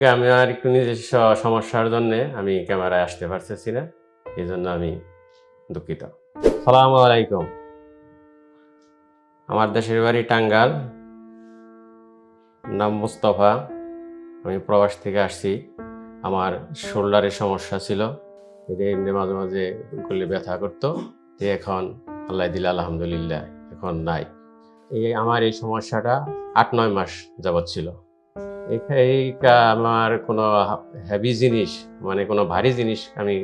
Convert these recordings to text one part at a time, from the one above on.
আমি আর একটু নিজস্ব সমস্যার জন্য আমি ক্যামেরায় আসতে পারতেছি না, এই জন্য আমি দুঃখিত। সালাম আলাইকুম। আমার দেশের বাড়ি টাঙ্গাল। নাম মুস্তফা। আমি প্রবাস থেকে আসছি। আমার শোল্ডারের সমস্যা ছিল। এটা এমনি মাঝে মাঝে করলে ব্যথা করতো। যে এখন আল্লাহ দিলে আলহামদুলিল্লাহ, এখন নাই। এই আমার এই সমস্যাটা আট নয় মাস যাবৎ ছিল। এই আমার কোনো হ্যাভি জিনিস মানে কোনো ভারী জিনিস আমি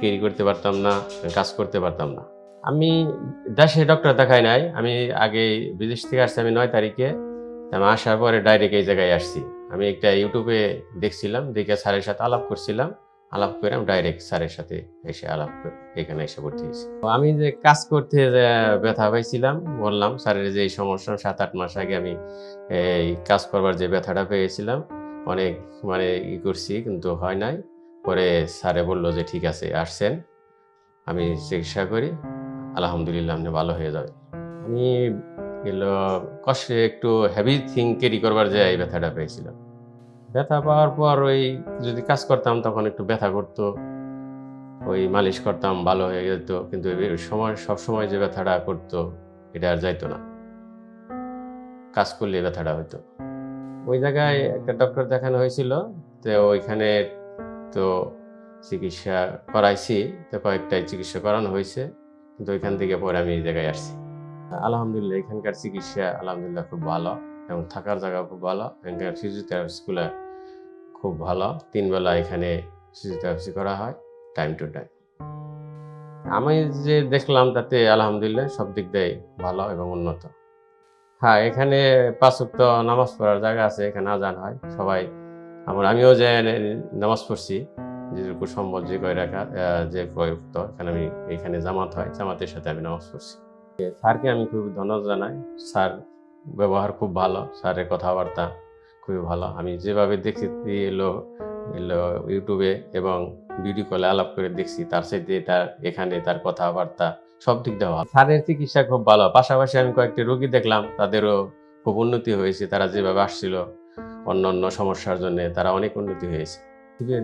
ক্যারি করতে পারতাম না, কাজ করতে পারতাম না। আমি দেশে ডক্টর দেখাই নাই, আমি আগে বিদেশ থেকে আসছি আমি নয় তারিখে আমি আসার পরে ডাইরেক্ট এই জায়গায় আসছি। আমি একটা ইউটিউবে দেখছিলাম, দেখে স্যারের সাথে আলাপ করছিলাম। আলাপ করে আমি ডাইরেক্ট স্যারের সাথে এসে আলাপ এখানে এসে ভর্তি হয়েছি। আমি যে কাজ করতে ব্যথা পাইছিলাম, বললাম, স্যারের যে এই সমস্যা সাত আট মাস আগে আমি এই কাজ করবার যে ব্যথাটা পেয়েছিলাম, অনেক মানে ই করছি, কিন্তু হয় নাই। পরে স্যারে বলল যে, ঠিক আছে, আসছেন। আমি চিকিৎসা করি। আলহামদুলিল্লাহ, আপনি ভালো হয়ে যাবে আমি এলো কষ্টে একটু হেভি থিং ক্যারি করবার যে এই ব্যথাটা পেয়েছিলাম। ব্যথা পাওয়ার পর ওই যদি কাজ করতাম তখন একটু ব্যথা করতো, ওই মালিশ করতাম, ভালো হয়ে যেত, কিন্তু সময়, সব সময় যে ব্যথাটা করতো, এটা আর যাইতো না। কাজ করলে ব্যথাটা হতো ওই জায়গায় একটা ডক্টর দেখানো হয়েছিল, তো ওইখানে তো চিকিৎসা করাইছি, তো কয়েকটাই চিকিৎসা করানো হয়েছে, কিন্তু ওইখান থেকে পরে আমি এই জায়গায় আসছি। আলহামদুলিল্লাহ, এখানকার চিকিৎসা আলহামদুলিল্লাহ খুব ভালো। এবং থাকার জায়গা খুব ভালো। এখানকার ফিজিওথেরাপিস্টগুলো খুব ভালো। তিন বেলা এখানে ফিজিওথেরাপি করা হয় টাইম টু টাইম আমি যে দেখলাম তাতে আলহামদুলিল্লাহ সব দিক দিয়ে ভালো এবং উন্নত। হ্যাঁ এখানে পাঁচক্ত নামাজ পড়ার জায়গা আছে, এখানে আজান হয়। সবাই, আমার, আমিও যে নামাজ পড়ছি, যেটুকু সম্ভব যে কয় রাখা যে কয়ক্ত এখানে আমি, এখানে জামাত হয়, জামাতের সাথে আমি নামাজ পড়ছি। স্যারকে আমি খুব ধন্যবাদ জানাই। স্যার ব্যবহার খুব ভালো, স্যারের কথাবার্তা খুবই ভালো। আমি যেভাবে দেখি এলো এলো ইউটিউবে এবং ভিডিও কলে আলাপ করে দেখছি, তার সাথে তার, এখানে তার কথাবার্তা সব দিক দিয়ে ভালো। স্যারের চিকিৎসা খুব ভালো, পাশাপাশি আমি কয়েকটি রোগী দেখলাম, তাদেরও খুব উন্নতি হয়েছে, তারা যেভাবে আসছিল অন্য অন্য সমস্যার জন্য তারা অনেক উন্নতি হয়েছে।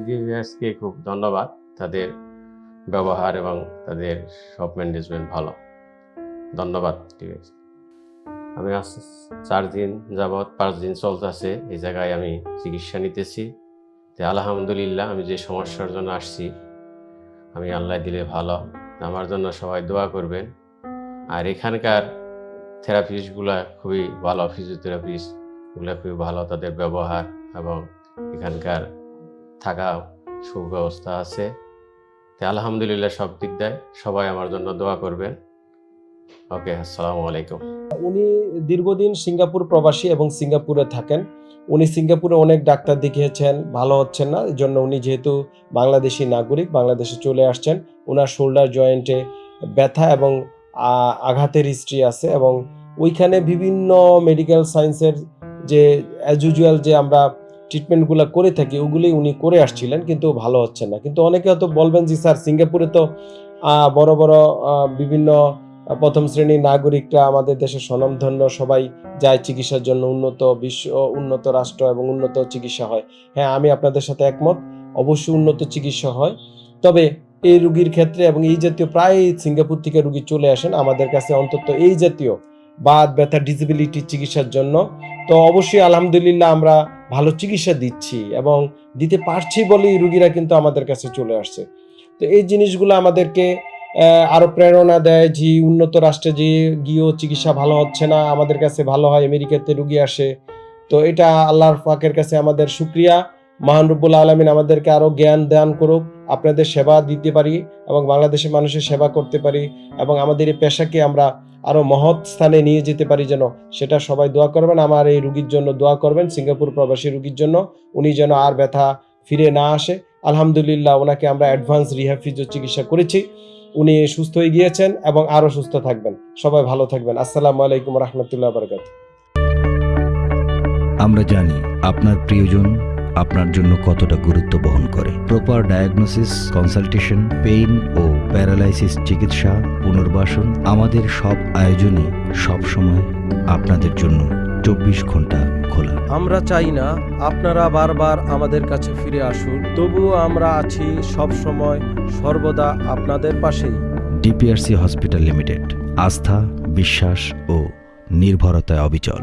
ডিভিএসকে খুব ধন্যবাদ, তাদের ব্যবহার এবং তাদের সব ম্যানেজমেন্ট ভালো। ধন্যবাদ ডিভিএস আমি আজ চার দিন যাবৎ পাঁচ দিন চলতেছে, এই জায়গায় আমি চিকিৎসা নিতেছি। তো আলহামদুলিল্লাহ, আমি যে সমস্যার জন্য আসছি, আমি আল্লাহ দিলে ভালো। আমার জন্য সবাই দোয়া করবেন। আর এখানকার থেরাপিস্টগুলা খুবই ভালো ফিজিওথেরাপিস্টগুলো খুবই ভালো, তাদের ব্যবহার এবং এখানকার থাকা সুব্যবস্থা আছে। তো আলহামদুলিল্লাহ সব দিক দেয়, সবাই আমার জন্য দোয়া করবেন। ওকে, আসসালামু আলাইকুম। উনি দীর্ঘদিন সিঙ্গাপুর প্রবাসী এবং সিঙ্গাপুরে থাকেন। উনি সিঙ্গাপুরে অনেক ডাক্তার দেখিয়েছেন, ভালো হচ্ছেন না। এই জন্য উনি যেহেতু বাংলাদেশি নাগরিক, বাংলাদেশে চলে আসছেন ওনার শোল্ডার জয়েন্টে ব্যথা এবং আঘাতের হিস্ট্রি আছে এবং ওইখানে বিভিন্ন মেডিকেল সায়েন্সের যে অ্যাজ ইউজুয়াল যে আমরা ট্রিটমেন্টগুলো করে থাকি ওগুলি উনি করে আসছিলেন, কিন্তু ভালো হচ্ছে না। কিন্তু অনেকে হয়তো বলবেন যে স্যার, সিঙ্গাপুরে তো বড় বড় বিভিন্ন প্রথম শ্রেণির নাগরিকরা আমাদের দেশের স্বনামধন্য, সবাই যায় চিকিৎসার জন্য উন্নত বিশ্ব, উন্নত রাষ্ট্র এবং উন্নত চিকিৎসা হয়। হ্যাঁ আমি আপনাদের সাথে একমত, অবশ্যই উন্নত চিকিৎসা হয়। তবে এই রুগীর ক্ষেত্রে এবং এই জাতীয় প্রায় সিঙ্গাপুর থেকে রুগী চলে আসেন আমাদের কাছে অন্তত এই জাতীয় বাদ ব্যথা ডিসেবিলিটি চিকিৎসার জন্য। তো অবশ্যই আলহামদুলিল্লাহ আমরা ভালো চিকিৎসা দিচ্ছি এবং দিতে পারছি বলেই রুগীরা কিন্তু আমাদের কাছে চলে আসছে। তো এই জিনিসগুলো আমাদেরকে আহ, আরও প্রেরণা দেয় যে উন্নত রাষ্ট্রে যে গিয়েও চিকিৎসা ভালো হচ্ছে না আমাদের কাছে ভালো হয় আমেরিকাতে রুগী আসে। তো এটা আল্লাহর পাকের কাছে আমাদের শুক্রিয়া। মহান রব্বুল আলমিন আমাদেরকে আরও জ্ঞান দান করুক আপনাদের সেবা দিতে পারি এবং বাংলাদেশের মানুষের সেবা করতে পারি এবং আমাদের এই পেশাকে আমরা আরও মহৎ স্থানে নিয়ে যেতে পারি যেন সেটা সবাই দোয়া করবেন আমার এই রুগীর জন্য দোয়া করবেন সিঙ্গাপুর প্রবাসী রুগীর জন্য উনি যেন আর ব্যথা ফিরে না আসে। আলহামদুলিল্লাহ ওনাকে আমরা অ্যাডভান্স রিহ্যাব ফিজিও চিকিৎসা করেছি। উনি সুস্থ হয়ে গিয়েছেন এবং আরও সুস্থ থাকবেন। সবাই ভালো থাকবেন। আসসালামু আলাইকুম রহমতুল্লাহ বরকাত আমরা জানি আপনার প্রিয়জন আপনার জন্য কতটা গুরুত্ব বহন করে। প্রপার ডায়াগনোসিস কনসালটেশন পেইন ও প্যারালাইসিস চিকিৎসা পুনর্বাসন আমাদের সব আয়োজনই সবসময় আপনাদের জন্য চব্বিশ ঘণ্টা খোলা। আমরা চাই না আপনারা বারবার আমাদের কাছে ফিরে আসুন তবুও আমরা আছি সব সময় সর্বদা আপনাদের পাশেই। ডিপিআরসি হসপিটাল লিমিটেড আস্থা বিশ্বাস ও নির্ভরতায় অবিচল।